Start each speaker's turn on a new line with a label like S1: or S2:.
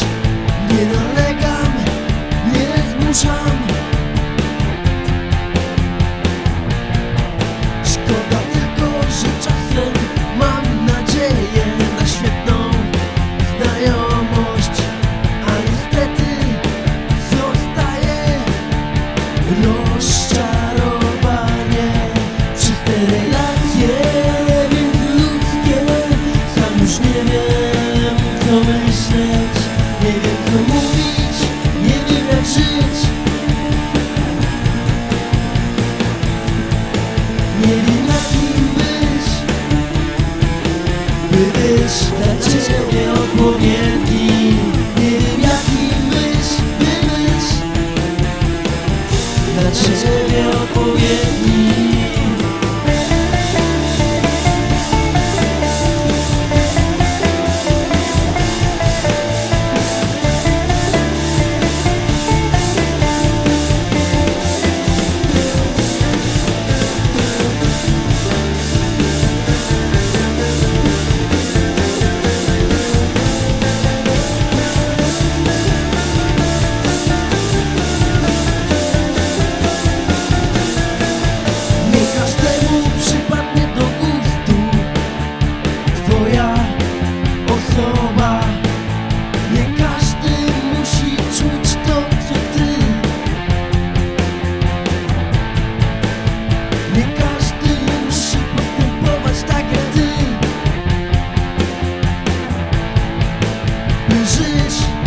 S1: you know By żyć